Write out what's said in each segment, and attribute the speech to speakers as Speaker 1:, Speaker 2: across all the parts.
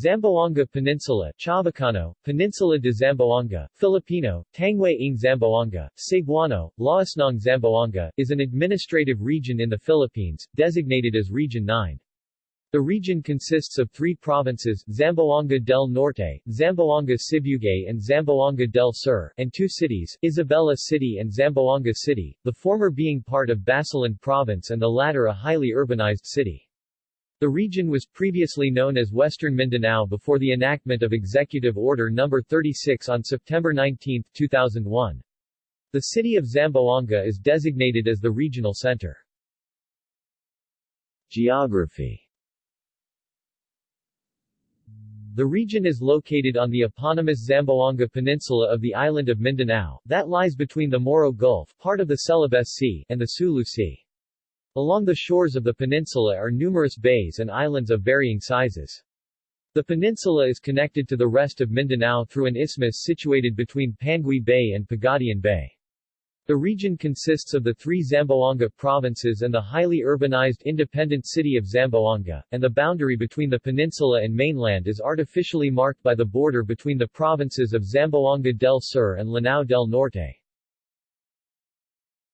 Speaker 1: Zamboanga Peninsula Chavacano, Peninsula de Zamboanga, Filipino, Tangway ng Zamboanga, Cebuano, Laosnong Zamboanga, is an administrative region in the Philippines, designated as Region 9. The region consists of three provinces, Zamboanga del Norte, Zamboanga Sibugay and Zamboanga del Sur, and two cities, Isabela City and Zamboanga City, the former being part of Basilan Province and the latter a highly urbanized city. The region was previously known as Western Mindanao before the enactment of Executive Order No. 36 on September 19, 2001. The city of Zamboanga is designated as the regional center. Geography The region is located on the eponymous Zamboanga Peninsula of the island of Mindanao, that lies between the Moro Gulf, part of the Celebes Sea, and the Sulu Sea. Along the shores of the peninsula are numerous bays and islands of varying sizes. The peninsula is connected to the rest of Mindanao through an isthmus situated between Panguil Bay and Pagadian Bay. The region consists of the three Zamboanga provinces and the highly urbanized independent city of Zamboanga, and the boundary between the peninsula and mainland is artificially marked by the border between the provinces of Zamboanga del Sur and Lanao del Norte.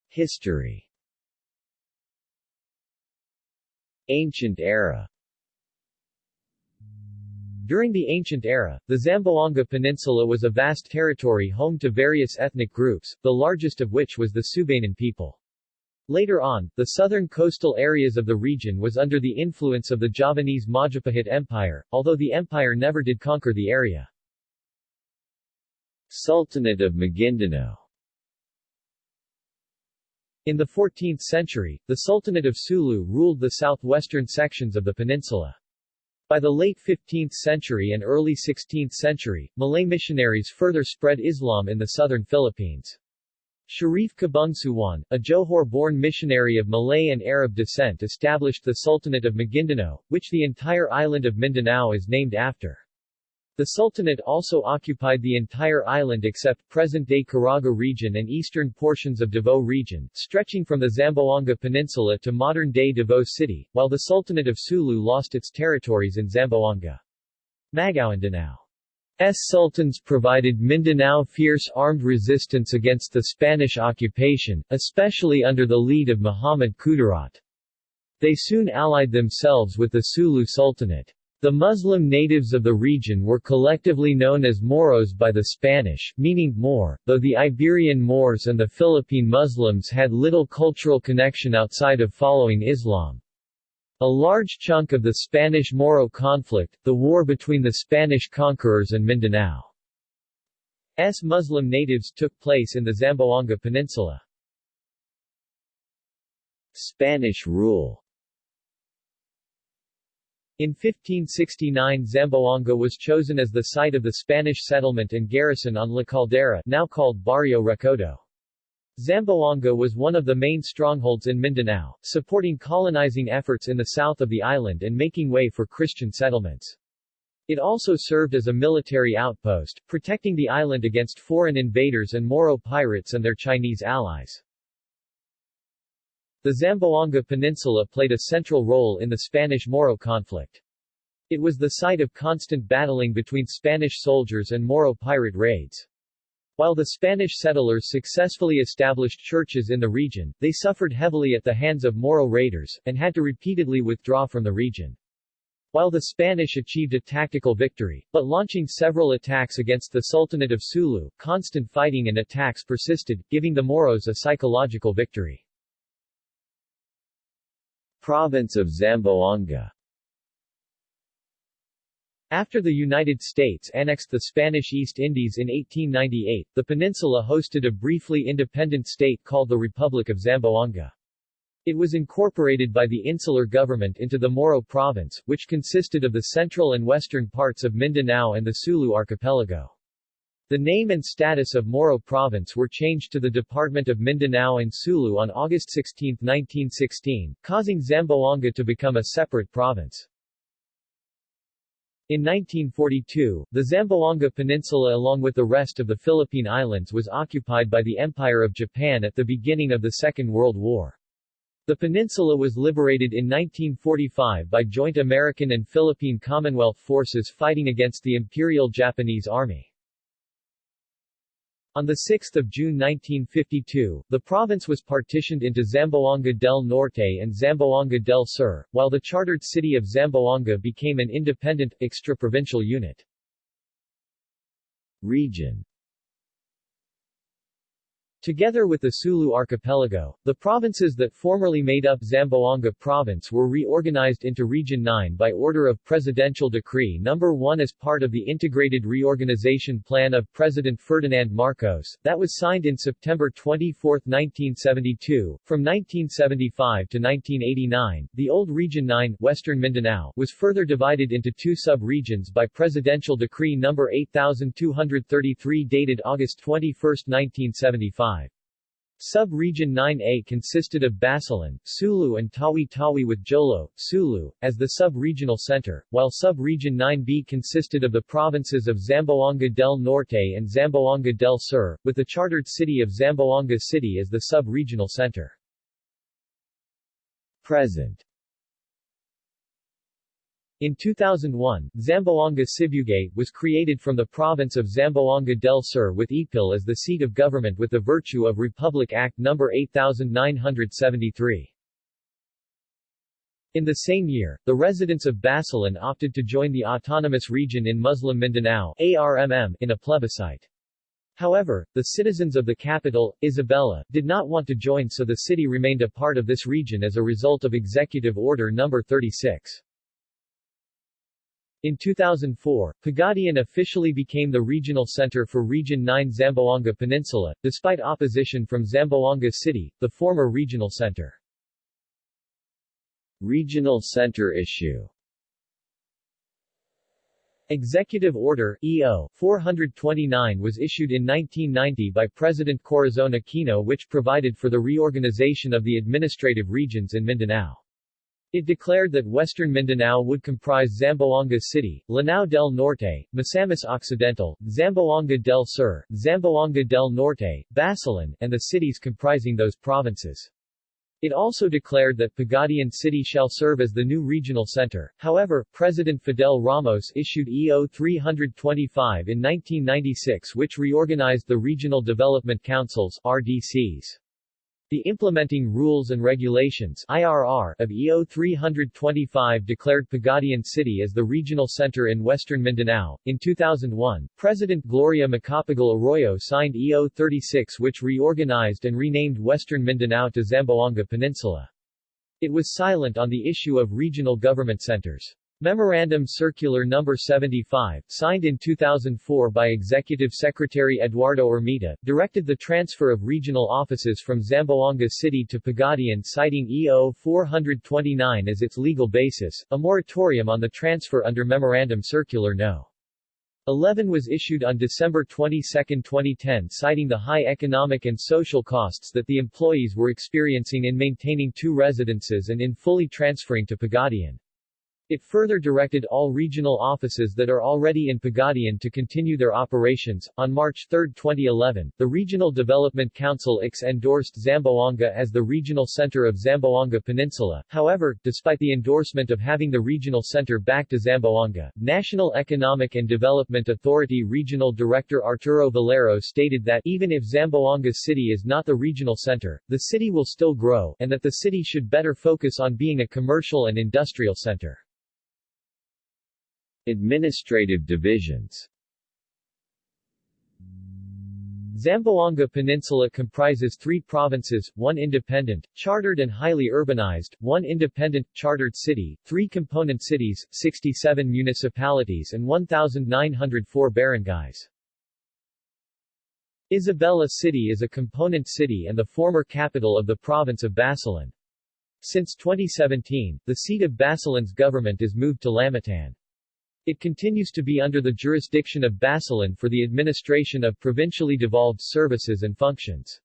Speaker 1: History Ancient era during the ancient era, the Zamboanga Peninsula was a vast territory home to various ethnic groups, the largest of which was the Subanen people. Later on, the southern coastal areas of the region was under the influence of the Javanese Majapahit Empire, although the empire never did conquer the area. Sultanate of Maguindanao In the 14th century, the Sultanate of Sulu ruled the southwestern sections of the peninsula. By the late 15th century and early 16th century, Malay missionaries further spread Islam in the southern Philippines. Sharif Kabungsuwan, a Johor-born missionary of Malay and Arab descent established the Sultanate of Maguindanao, which the entire island of Mindanao is named after. The Sultanate also occupied the entire island except present-day Caraga region and eastern portions of Davao region, stretching from the Zamboanga Peninsula to modern-day Davao City, while the Sultanate of Sulu lost its territories in Zamboanga. S sultans provided Mindanao fierce armed resistance against the Spanish occupation, especially under the lead of Muhammad Kudarat. They soon allied themselves with the Sulu Sultanate. The Muslim natives of the region were collectively known as Moros by the Spanish, meaning Moor, though the Iberian Moors and the Philippine Muslims had little cultural connection outside of following Islam. A large chunk of the Spanish-Moro conflict, the war between the Spanish conquerors and Mindanao's Muslim natives took place in the Zamboanga Peninsula. Spanish rule in 1569 Zamboanga was chosen as the site of the Spanish settlement and garrison on La Caldera now called Barrio Recodo. Zamboanga was one of the main strongholds in Mindanao, supporting colonizing efforts in the south of the island and making way for Christian settlements. It also served as a military outpost, protecting the island against foreign invaders and Moro pirates and their Chinese allies. The Zamboanga Peninsula played a central role in the Spanish-Moro conflict. It was the site of constant battling between Spanish soldiers and Moro pirate raids. While the Spanish settlers successfully established churches in the region, they suffered heavily at the hands of Moro raiders, and had to repeatedly withdraw from the region. While the Spanish achieved a tactical victory, but launching several attacks against the Sultanate of Sulu, constant fighting and attacks persisted, giving the Moros a psychological victory. Province of Zamboanga after the United States annexed the Spanish East Indies in 1898, the peninsula hosted a briefly independent state called the Republic of Zamboanga. It was incorporated by the insular government into the Moro province, which consisted of the central and western parts of Mindanao and the Sulu archipelago. The name and status of Moro Province were changed to the Department of Mindanao and Sulu on August 16, 1916, causing Zamboanga to become a separate province. In 1942, the Zamboanga Peninsula along with the rest of the Philippine Islands was occupied by the Empire of Japan at the beginning of the Second World War. The peninsula was liberated in 1945 by joint American and Philippine Commonwealth forces fighting against the Imperial Japanese Army. On 6 June 1952, the province was partitioned into Zamboanga del Norte and Zamboanga del Sur, while the chartered city of Zamboanga became an independent, extra-provincial unit. Region Together with the Sulu archipelago, the provinces that formerly made up Zamboanga province were reorganized into Region 9 by order of Presidential Decree No. 1 as part of the Integrated Reorganization Plan of President Ferdinand Marcos, that was signed in September 24, 1972. From 1975 to 1989, the old Region 9 Western Mindanao was further divided into two sub-regions by Presidential Decree No. 8233 dated August 21, 1975. Sub-region 9A consisted of Basilan, Sulu and Tawi-Tawi with Jolo, Sulu, as the sub-regional center, while sub-region 9B consisted of the provinces of Zamboanga del Norte and Zamboanga del Sur, with the chartered city of Zamboanga City as the sub-regional center. Present in 2001, Zamboanga Sibugay was created from the province of Zamboanga del Sur with Ipil as the seat of government with the virtue of Republic Act No. 8973. In the same year, the residents of Basilan opted to join the autonomous region in Muslim Mindanao ARMM in a plebiscite. However, the citizens of the capital, Isabela, did not want to join so the city remained a part of this region as a result of Executive Order No. 36. In 2004, Pagadian officially became the regional center for Region 9 Zamboanga Peninsula, despite opposition from Zamboanga City, the former regional center. Regional center issue Executive Order EO 429 was issued in 1990 by President Corazon Aquino which provided for the reorganization of the administrative regions in Mindanao. It declared that western Mindanao would comprise Zamboanga City, Lanao del Norte, Misamis Occidental, Zamboanga del Sur, Zamboanga del Norte, Basilan, and the cities comprising those provinces. It also declared that Pagadian City shall serve as the new regional center. However, President Fidel Ramos issued EO 325 in 1996 which reorganized the Regional Development Councils RDCs. The Implementing Rules and Regulations IRR of EO 325 declared Pagadian City as the regional center in western Mindanao. In 2001, President Gloria Macapagal Arroyo signed EO 36 which reorganized and renamed western Mindanao to Zamboanga Peninsula. It was silent on the issue of regional government centers. Memorandum Circular No. 75, signed in 2004 by Executive Secretary Eduardo Ermita, directed the transfer of regional offices from Zamboanga City to Pagadian citing EO 429 as its legal basis. A moratorium on the transfer under Memorandum Circular No. 11 was issued on December 22, 2010 citing the high economic and social costs that the employees were experiencing in maintaining two residences and in fully transferring to Pagadian. It further directed all regional offices that are already in Pagadian to continue their operations. On March 3, 2011, the Regional Development Council IX endorsed Zamboanga as the regional center of Zamboanga Peninsula. However, despite the endorsement of having the regional center back to Zamboanga, National Economic and Development Authority Regional Director Arturo Valero stated that even if Zamboanga City is not the regional center, the city will still grow, and that the city should better focus on being a commercial and industrial center. Administrative divisions Zamboanga Peninsula comprises three provinces, one independent, chartered and highly urbanized, one independent, chartered city, three component cities, 67 municipalities and 1,904 barangays. Isabela City is a component city and the former capital of the province of Basilan. Since 2017, the seat of Basilan's government is moved to Lamitan. It continues to be under the jurisdiction of Basilan for the administration of provincially devolved services and functions.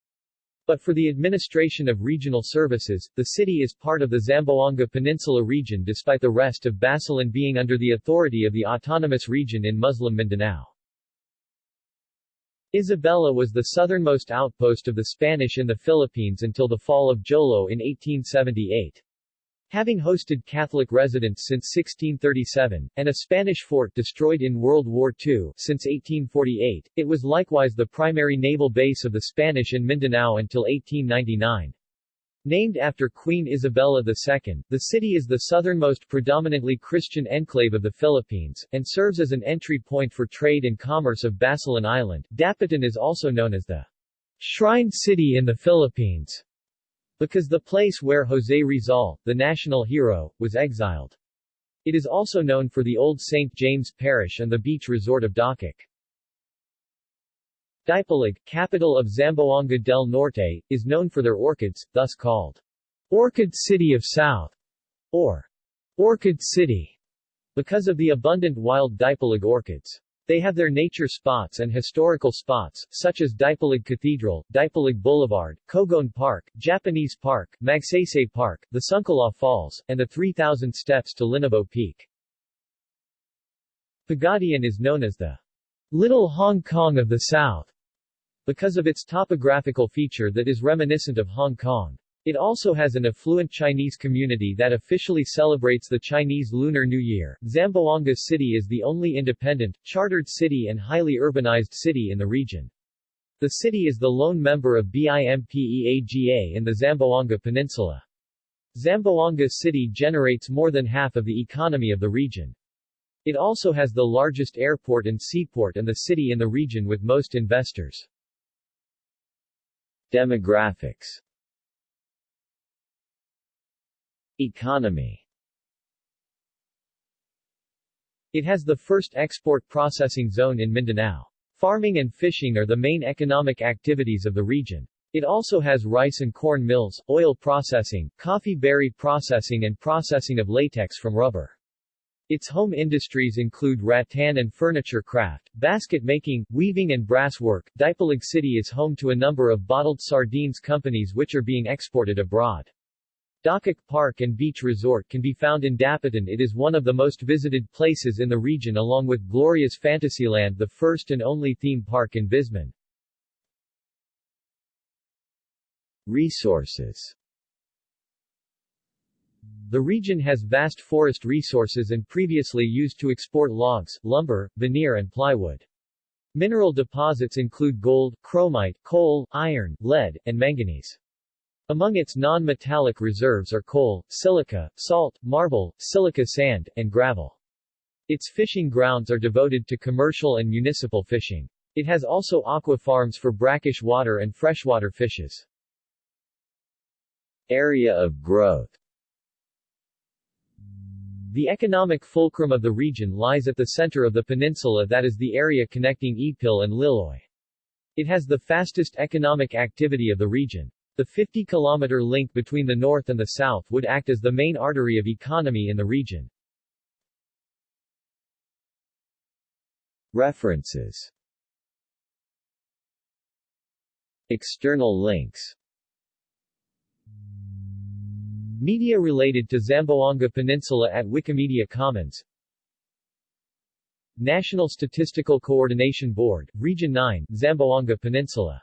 Speaker 1: But for the administration of regional services, the city is part of the Zamboanga Peninsula region despite the rest of Basilan being under the authority of the autonomous region in Muslim Mindanao. Isabela was the southernmost outpost of the Spanish in the Philippines until the fall of Jolo in 1878. Having hosted Catholic residents since 1637, and a Spanish fort destroyed in World War II since 1848, it was likewise the primary naval base of the Spanish in Mindanao until 1899. Named after Queen Isabella II, the city is the southernmost predominantly Christian enclave of the Philippines, and serves as an entry point for trade and commerce of Basilan Island. Dapitan is also known as the Shrine City in the Philippines because the place where José Rizal, the national hero, was exiled. It is also known for the old St. James Parish and the beach resort of Dacac. Dipolog, capital of Zamboanga del Norte, is known for their orchids, thus called Orchid City of South, or Orchid City, because of the abundant wild Dipolog orchids. They have their nature spots and historical spots, such as Dipolog Cathedral, Dipolog Boulevard, Kogon Park, Japanese Park, Magsaysay Park, the Sungkilaw Falls, and the 3,000 steps to Linabo Peak. Pagadian is known as the Little Hong Kong of the South because of its topographical feature that is reminiscent of Hong Kong. It also has an affluent Chinese community that officially celebrates the Chinese Lunar New Year. Zamboanga City is the only independent, chartered city and highly urbanized city in the region. The city is the lone member of BIMPEAGA in the Zamboanga Peninsula. Zamboanga City generates more than half of the economy of the region. It also has the largest airport and seaport and the city in the region with most investors. Demographics Economy It has the first export processing zone in Mindanao. Farming and fishing are the main economic activities of the region. It also has rice and corn mills, oil processing, coffee berry processing and processing of latex from rubber. Its home industries include rattan and furniture craft, basket making, weaving and brass work. City is home to a number of bottled sardines companies which are being exported abroad. Dacac Park and Beach Resort can be found in Dapitan it is one of the most visited places in the region along with Glorious Fantasyland the first and only theme park in Visman. Resources The region has vast forest resources and previously used to export logs, lumber, veneer and plywood. Mineral deposits include gold, chromite, coal, iron, lead, and manganese. Among its non-metallic reserves are coal, silica, salt, marble, silica sand, and gravel. Its fishing grounds are devoted to commercial and municipal fishing. It has also aqua farms for brackish water and freshwater fishes. Area of growth The economic fulcrum of the region lies at the center of the peninsula that is the area connecting Ipil and Liloy. It has the fastest economic activity of the region. The 50-kilometer link between the north and the south would act as the main artery of economy in the region. References. External links. Media related to Zamboanga Peninsula at Wikimedia Commons. National Statistical Coordination Board, Region 9, Zamboanga Peninsula